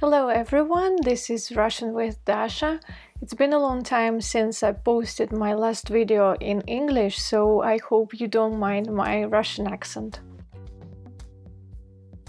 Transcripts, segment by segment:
Hello everyone, this is Russian with Dasha. It's been a long time since I posted my last video in English, so I hope you don't mind my Russian accent.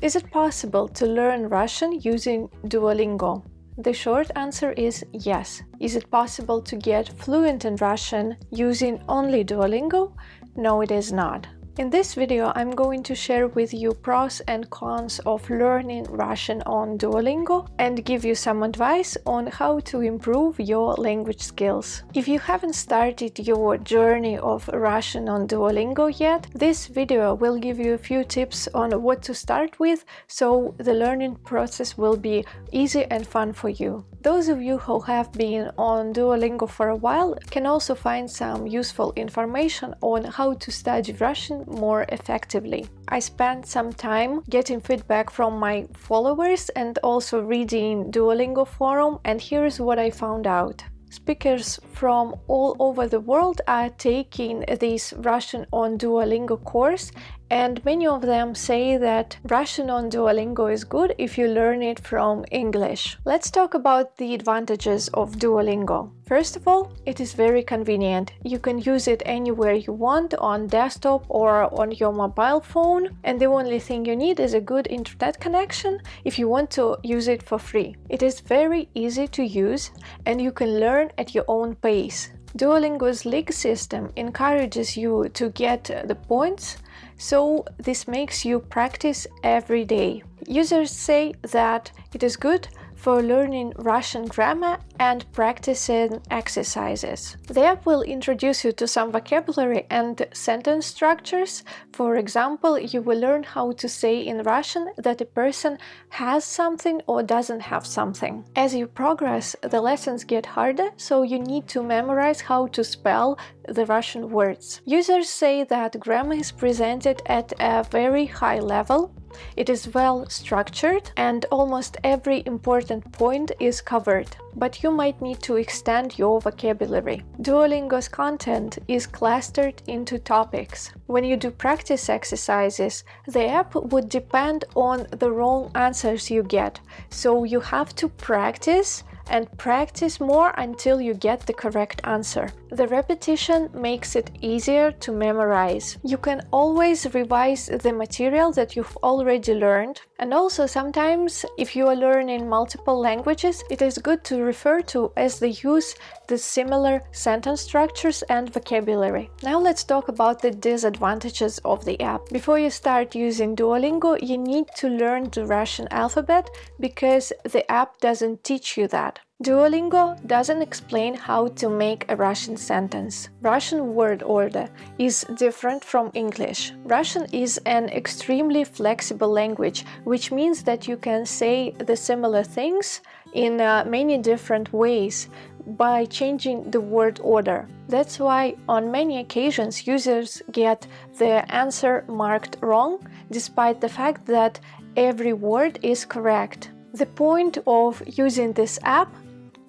Is it possible to learn Russian using Duolingo? The short answer is yes. Is it possible to get fluent in Russian using only Duolingo? No, it is not. In this video, I'm going to share with you pros and cons of learning Russian on Duolingo and give you some advice on how to improve your language skills. If you haven't started your journey of Russian on Duolingo yet, this video will give you a few tips on what to start with so the learning process will be easy and fun for you. Those of you who have been on Duolingo for a while can also find some useful information on how to study Russian more effectively. I spent some time getting feedback from my followers and also reading Duolingo forum and here's what I found out. Speakers from all over the world are taking this Russian on Duolingo course and many of them say that Russian on Duolingo is good if you learn it from English. Let's talk about the advantages of Duolingo. First of all, it is very convenient. You can use it anywhere you want on desktop or on your mobile phone and the only thing you need is a good internet connection if you want to use it for free. It is very easy to use and you can learn at your own pace. Duolingo's league system encourages you to get the points so this makes you practice every day. Users say that it is good for learning Russian grammar and practicing exercises. The app will introduce you to some vocabulary and sentence structures. For example, you will learn how to say in Russian that a person has something or doesn't have something. As you progress, the lessons get harder, so you need to memorize how to spell the Russian words. Users say that grammar is presented at a very high level, it is well structured and almost every important point is covered, but you might need to extend your vocabulary. Duolingo's content is clustered into topics. When you do practice exercises, the app would depend on the wrong answers you get, so you have to practice and practice more until you get the correct answer. The repetition makes it easier to memorize. You can always revise the material that you've already learned and also sometimes if you are learning multiple languages it is good to refer to as they use the similar sentence structures and vocabulary. Now let's talk about the disadvantages of the app. Before you start using Duolingo you need to learn the Russian alphabet because the app doesn't teach you that. Duolingo doesn't explain how to make a Russian sentence. Russian word order is different from English. Russian is an extremely flexible language, which means that you can say the similar things in uh, many different ways by changing the word order. That's why on many occasions users get the answer marked wrong, despite the fact that every word is correct. The point of using this app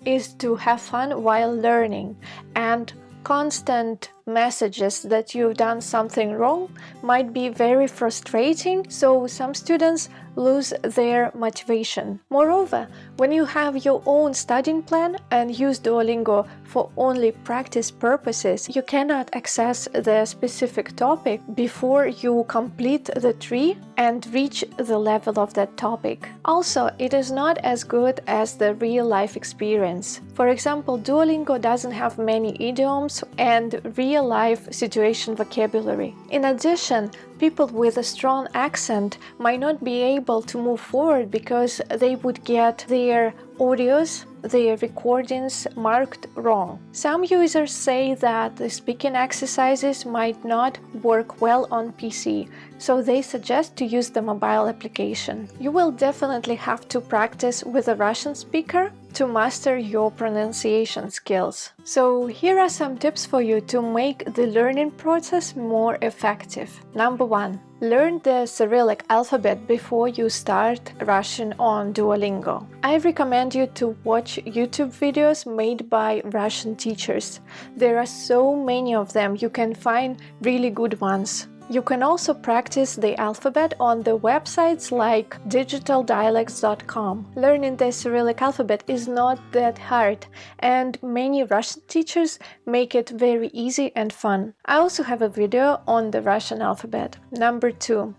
is to have fun while learning and constant messages that you've done something wrong might be very frustrating, so some students lose their motivation. Moreover, when you have your own studying plan and use Duolingo for only practice purposes, you cannot access the specific topic before you complete the tree and reach the level of that topic. Also, it is not as good as the real-life experience. For example, Duolingo doesn't have many idioms and real real-life situation vocabulary. In addition, people with a strong accent might not be able to move forward because they would get their audios their recordings marked wrong. Some users say that the speaking exercises might not work well on PC, so they suggest to use the mobile application. You will definitely have to practice with a Russian speaker to master your pronunciation skills. So here are some tips for you to make the learning process more effective. Number one, Learn the Cyrillic alphabet before you start Russian on Duolingo. I recommend you to watch YouTube videos made by Russian teachers. There are so many of them, you can find really good ones. You can also practice the alphabet on the websites like digitaldialects.com. Learning the Cyrillic alphabet is not that hard, and many Russian teachers make it very easy and fun. I also have a video on the Russian alphabet. Number 2.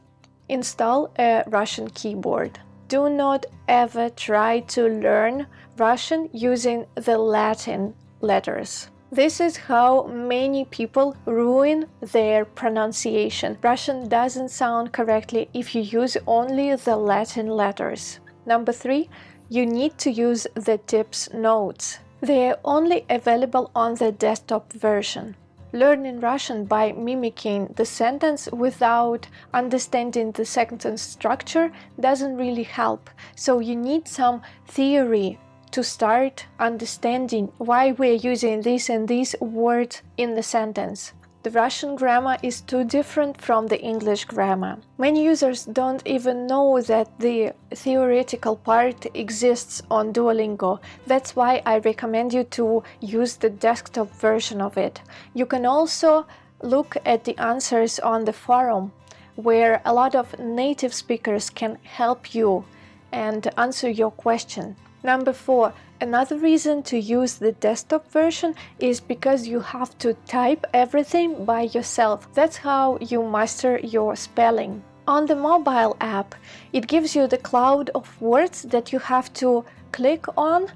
Install a Russian keyboard. Do not ever try to learn Russian using the Latin letters. This is how many people ruin their pronunciation. Russian doesn't sound correctly if you use only the Latin letters. Number three, you need to use the tips notes. They are only available on the desktop version. Learning Russian by mimicking the sentence without understanding the sentence structure doesn't really help, so you need some theory to start understanding why we're using this and this word in the sentence. The Russian grammar is too different from the English grammar. Many users don't even know that the theoretical part exists on Duolingo. That's why I recommend you to use the desktop version of it. You can also look at the answers on the forum, where a lot of native speakers can help you and answer your question. Number four, another reason to use the desktop version is because you have to type everything by yourself. That's how you master your spelling. On the mobile app, it gives you the cloud of words that you have to click on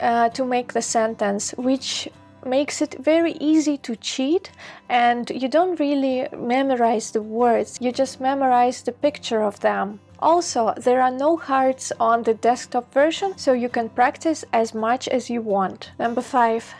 uh, to make the sentence, which makes it very easy to cheat and you don't really memorize the words, you just memorize the picture of them. Also, there are no hearts on the desktop version, so you can practice as much as you want. Number 5.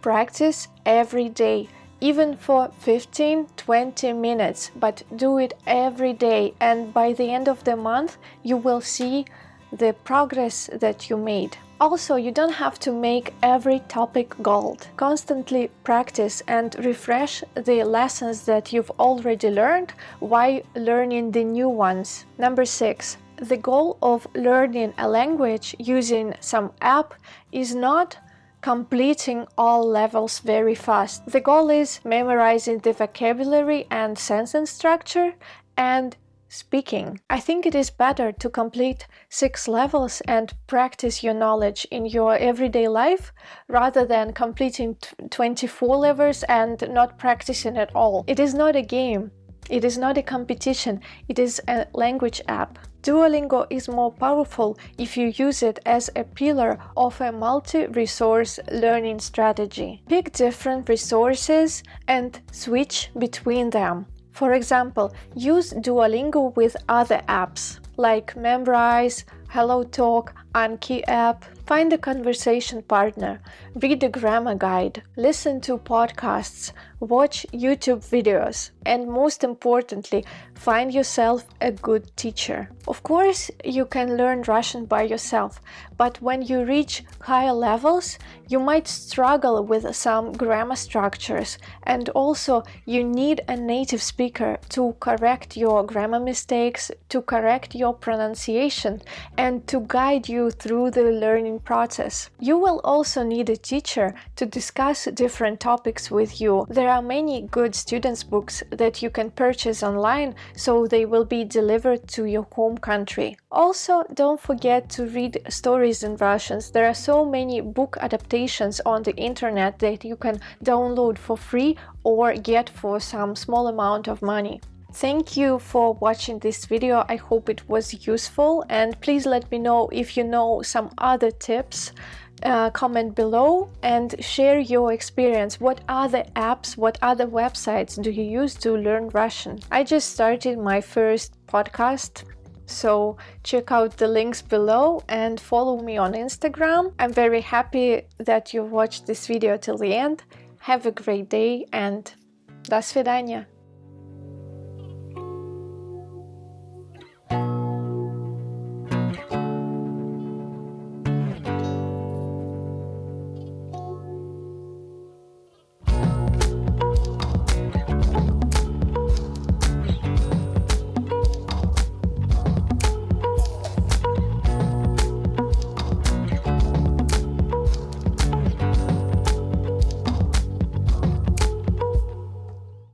Practice every day, even for 15-20 minutes, but do it every day and by the end of the month you will see the progress that you made. Also, you don't have to make every topic gold. Constantly practice and refresh the lessons that you've already learned while learning the new ones. Number 6. The goal of learning a language using some app is not completing all levels very fast. The goal is memorizing the vocabulary and sentence structure and speaking. I think it is better to complete six levels and practice your knowledge in your everyday life rather than completing 24 levels and not practicing at all. It is not a game. It is not a competition. It is a language app. Duolingo is more powerful if you use it as a pillar of a multi-resource learning strategy. Pick different resources and switch between them. For example, use Duolingo with other apps like Memrise, HelloTalk, Anki app, find a conversation partner, read a grammar guide, listen to podcasts, watch YouTube videos, and most importantly, find yourself a good teacher. Of course, you can learn Russian by yourself, but when you reach higher levels, you might struggle with some grammar structures, and also you need a native speaker to correct your grammar mistakes, to correct your pronunciation, and to guide through the learning process. You will also need a teacher to discuss different topics with you. There are many good students books that you can purchase online so they will be delivered to your home country. Also, don't forget to read stories in Russian. There are so many book adaptations on the internet that you can download for free or get for some small amount of money. Thank you for watching this video, I hope it was useful and please let me know if you know some other tips uh, comment below and share your experience. What other apps, what other websites do you use to learn Russian? I just started my first podcast so check out the links below and follow me on Instagram. I'm very happy that you watched this video till the end. Have a great day and до свидания!